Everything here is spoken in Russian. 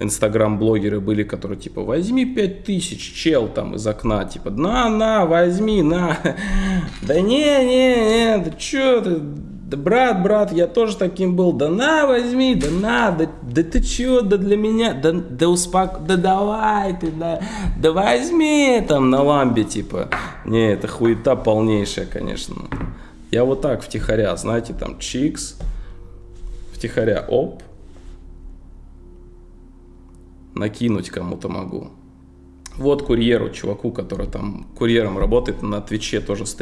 инстаграм-блогеры были, которые типа возьми 5000, чел там из окна, типа на, на, возьми, на. Да не, не, не, да чё ты, да брат, брат, я тоже таким был, да на, возьми, да на, да, да ты чё, да для меня, да, да успок, да давай ты, да, да возьми, там на ламбе, типа. Не, это хуета полнейшая, конечно. Я вот так втихаря, знаете, там чикс, втихаря, оп, накинуть кому-то могу. Вот курьеру, чуваку, который там курьером работает, на Твиче тоже стримит.